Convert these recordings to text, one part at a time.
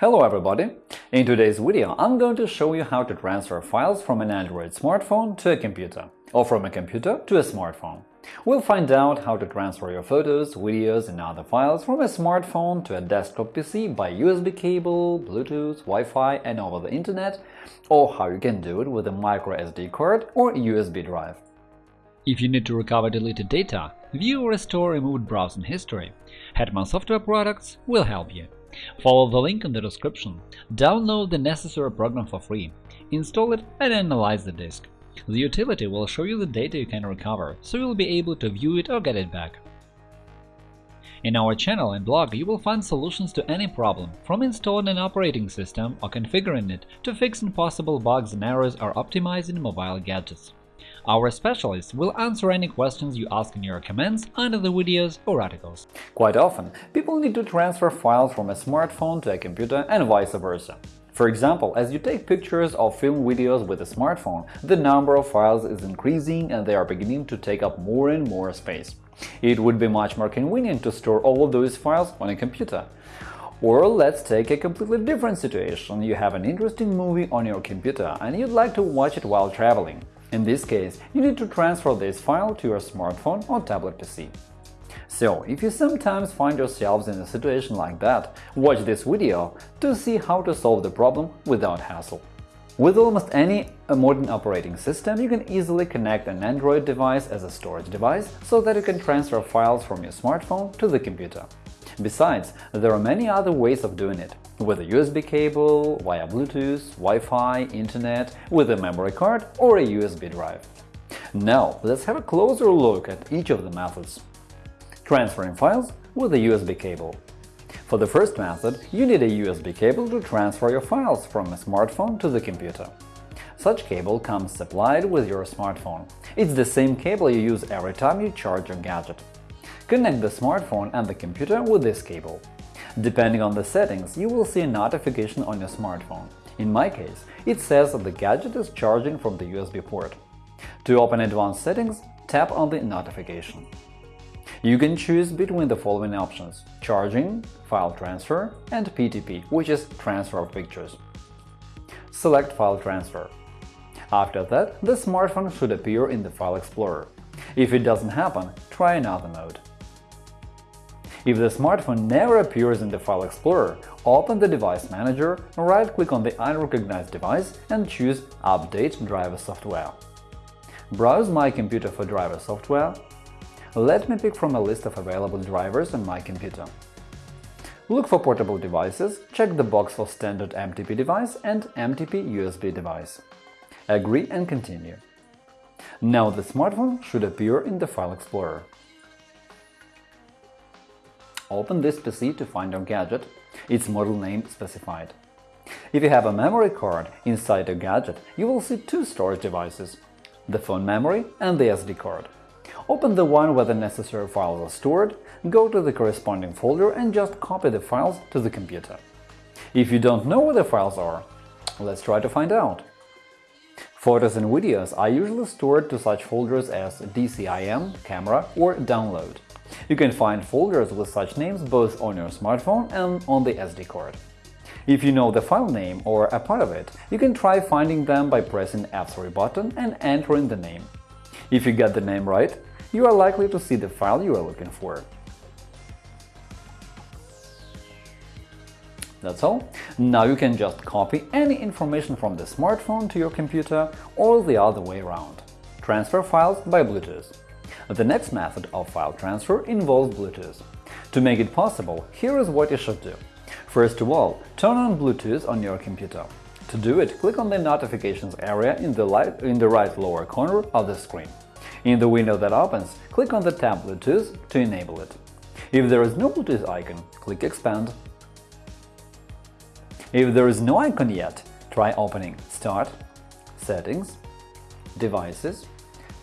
Hello everybody! In today's video I'm going to show you how to transfer files from an Android smartphone to a computer, or from a computer to a smartphone. We'll find out how to transfer your photos, videos and other files from a smartphone to a desktop PC by USB cable, Bluetooth, Wi-Fi and over the Internet, or how you can do it with a microSD card or USB drive. If you need to recover deleted data, view or restore removed browsing history, Hetman Software Products will help you. Follow the link in the description, download the necessary program for free, install it and analyze the disk. The utility will show you the data you can recover, so you'll be able to view it or get it back. In our channel and blog you will find solutions to any problem, from installing an operating system or configuring it to fixing possible bugs and errors or optimizing mobile gadgets. Our specialists will answer any questions you ask in your comments under the videos or articles. Quite often, people need to transfer files from a smartphone to a computer and vice versa. For example, as you take pictures or film videos with a smartphone, the number of files is increasing and they are beginning to take up more and more space. It would be much more convenient to store all of those files on a computer. Or let's take a completely different situation. You have an interesting movie on your computer and you'd like to watch it while traveling. In this case, you need to transfer this file to your smartphone or tablet PC. So, if you sometimes find yourselves in a situation like that, watch this video to see how to solve the problem without hassle. With almost any modern operating system, you can easily connect an Android device as a storage device so that you can transfer files from your smartphone to the computer. Besides, there are many other ways of doing it – with a USB cable, via Bluetooth, Wi-Fi, Internet, with a memory card or a USB drive. Now, let's have a closer look at each of the methods. Transferring files with a USB cable. For the first method, you need a USB cable to transfer your files from a smartphone to the computer. Such cable comes supplied with your smartphone. It's the same cable you use every time you charge your gadget. Connect the smartphone and the computer with this cable. Depending on the settings, you will see a notification on your smartphone. In my case, it says that the gadget is charging from the USB port. To open advanced settings, tap on the notification. You can choose between the following options – charging, file transfer, and PTP, which is transfer of pictures. Select File transfer. After that, the smartphone should appear in the File Explorer. If it doesn't happen, try another mode. If the smartphone never appears in the File Explorer, open the Device Manager, right-click on the unrecognized device and choose Update driver software. Browse My Computer for driver software. Let me pick from a list of available drivers on my computer. Look for portable devices, check the box for standard MTP device and MTP USB device. Agree and continue. Now the smartphone should appear in the File Explorer. Open this PC to find your gadget, its model name specified. If you have a memory card inside your gadget, you will see two storage devices – the phone memory and the SD card. Open the one where the necessary files are stored, go to the corresponding folder and just copy the files to the computer. If you don't know where the files are, let's try to find out. Photos and videos are usually stored to such folders as DCIM, camera or download. You can find folders with such names both on your smartphone and on the SD card. If you know the file name or a part of it, you can try finding them by pressing F3 button and entering the name. If you get the name right, you are likely to see the file you are looking for. That's all. Now you can just copy any information from the smartphone to your computer or the other way around. Transfer files by Bluetooth. The next method of file transfer involves Bluetooth. To make it possible, here is what you should do. First of all, turn on Bluetooth on your computer. To do it, click on the Notifications area in the, light, in the right lower corner of the screen. In the window that opens, click on the tab Bluetooth to enable it. If there is no Bluetooth icon, click Expand. If there is no icon yet, try opening Start, Settings, Devices,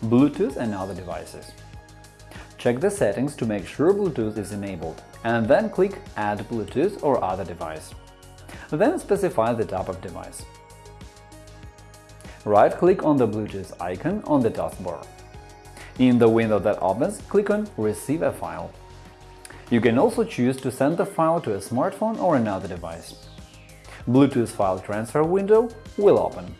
Bluetooth and other devices. Check the settings to make sure Bluetooth is enabled, and then click Add Bluetooth or other device. Then specify the type of device. Right-click on the Bluetooth icon on the taskbar. In the window that opens, click on Receive a file. You can also choose to send the file to a smartphone or another device. Bluetooth file transfer window will open.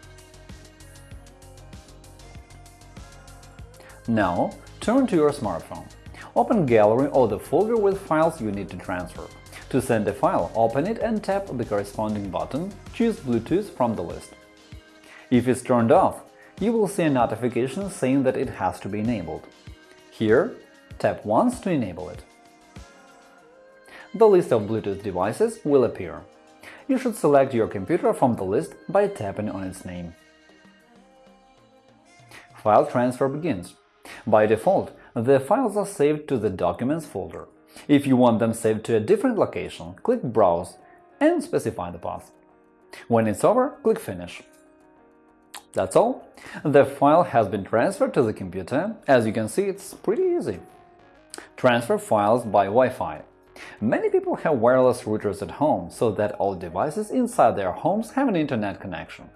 Now, turn to your smartphone. Open Gallery or the folder with files you need to transfer. To send a file, open it and tap the corresponding button, choose Bluetooth from the list. If it's turned off, you will see a notification saying that it has to be enabled. Here, tap once to enable it. The list of Bluetooth devices will appear. You should select your computer from the list by tapping on its name. File transfer begins. By default, the files are saved to the Documents folder. If you want them saved to a different location, click Browse and specify the path. When it's over, click Finish. That's all. The file has been transferred to the computer. As you can see, it's pretty easy. Transfer files by Wi-Fi. Many people have wireless routers at home, so that all devices inside their homes have an internet connection.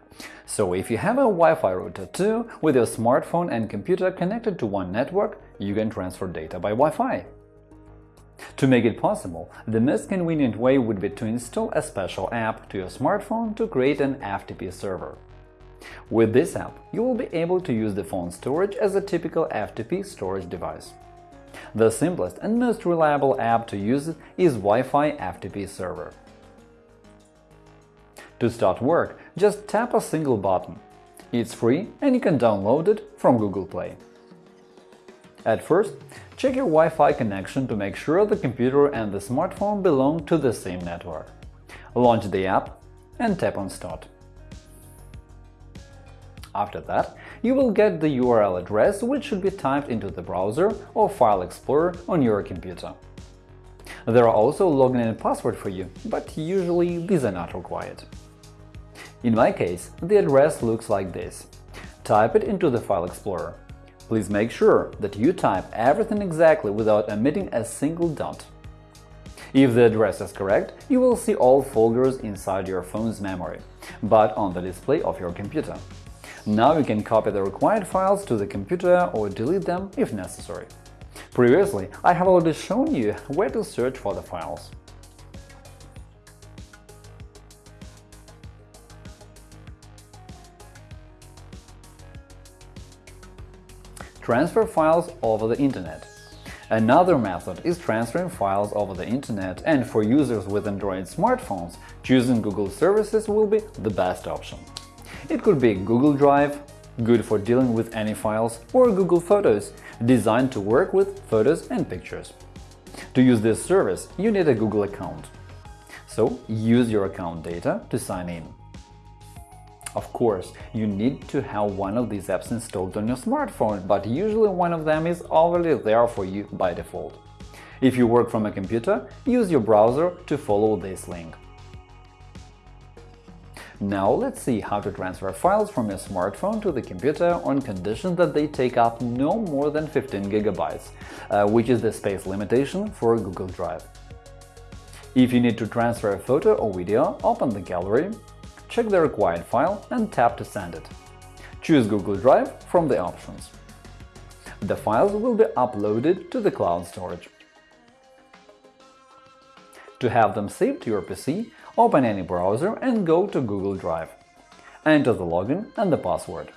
So if you have a Wi-Fi router too, with your smartphone and computer connected to one network, you can transfer data by Wi-Fi. To make it possible, the most convenient way would be to install a special app to your smartphone to create an FTP server. With this app, you will be able to use the phone storage as a typical FTP storage device. The simplest and most reliable app to use is Wi-Fi FTP Server. To start work, just tap a single button. It's free and you can download it from Google Play. At first, check your Wi-Fi connection to make sure the computer and the smartphone belong to the same network. Launch the app and tap on Start. After that, you will get the URL address which should be typed into the browser or File Explorer on your computer. There are also login and password for you, but usually these are not required. In my case, the address looks like this. Type it into the File Explorer. Please make sure that you type everything exactly without omitting a single dot. If the address is correct, you will see all folders inside your phone's memory, but on the display of your computer. Now you can copy the required files to the computer or delete them if necessary. Previously, I have already shown you where to search for the files. Transfer files over the Internet Another method is transferring files over the Internet, and for users with Android smartphones, choosing Google services will be the best option. It could be Google Drive, good for dealing with any files, or Google Photos, designed to work with photos and pictures. To use this service, you need a Google account. So use your account data to sign in. Of course, you need to have one of these apps installed on your smartphone, but usually one of them is already there for you by default. If you work from a computer, use your browser to follow this link. Now let's see how to transfer files from your smartphone to the computer on condition that they take up no more than 15 GB, uh, which is the space limitation for Google Drive. If you need to transfer a photo or video, open the gallery, check the required file and tap to send it. Choose Google Drive from the options. The files will be uploaded to the cloud storage. To have them saved to your PC, Open any browser and go to Google Drive. Enter the login and the password.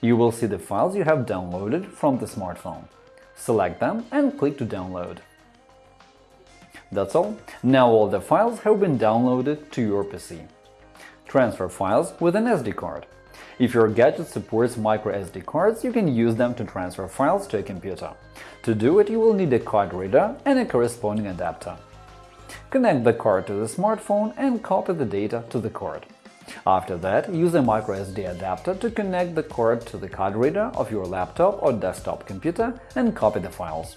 You will see the files you have downloaded from the smartphone. Select them and click to download. That's all. Now all the files have been downloaded to your PC. Transfer files with an SD card. If your gadget supports microSD cards, you can use them to transfer files to a computer. To do it, you will need a card reader and a corresponding adapter. Connect the card to the smartphone and copy the data to the card. After that, use a microSD adapter to connect the card to the card reader of your laptop or desktop computer and copy the files.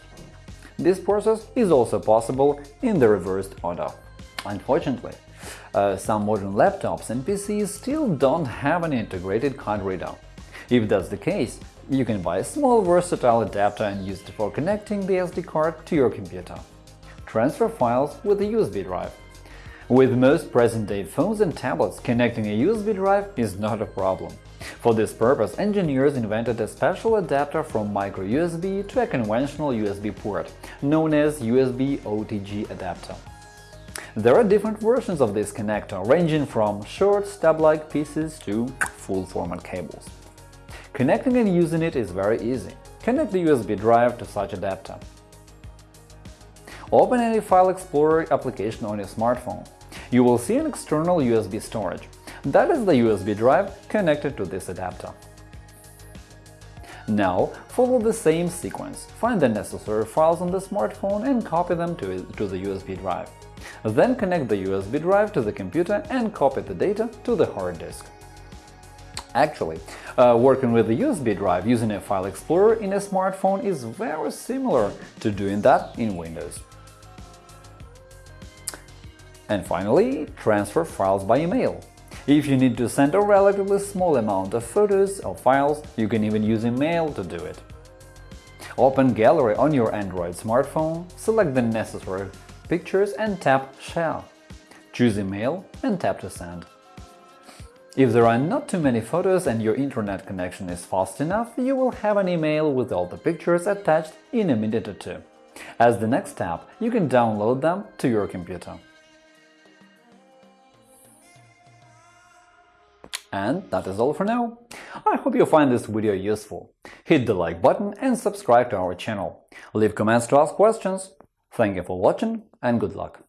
This process is also possible in the reversed order. Unfortunately, uh, some modern laptops and PCs still don't have an integrated card reader. If that's the case, you can buy a small versatile adapter and use it for connecting the SD card to your computer transfer files with a USB drive. With most present-day phones and tablets, connecting a USB drive is not a problem. For this purpose, engineers invented a special adapter from micro-USB to a conventional USB port, known as USB OTG adapter. There are different versions of this connector, ranging from short stub-like pieces to full-format cables. Connecting and using it is very easy. Connect the USB drive to such adapter. Open any File Explorer application on your smartphone. You will see an external USB storage. That is the USB drive connected to this adapter. Now, follow the same sequence. Find the necessary files on the smartphone and copy them to, to the USB drive. Then connect the USB drive to the computer and copy the data to the hard disk. Actually, uh, working with the USB drive using a File Explorer in a smartphone is very similar to doing that in Windows. And finally, transfer files by email. If you need to send a relatively small amount of photos or files, you can even use email to do it. Open Gallery on your Android smartphone, select the necessary pictures and tap Share. Choose Email and tap to send. If there are not too many photos and your internet connection is fast enough, you will have an email with all the pictures attached in a minute or two. As the next step, you can download them to your computer. And that is all for now. I hope you find this video useful. Hit the like button and subscribe to our channel. Leave comments to ask questions. Thank you for watching and good luck!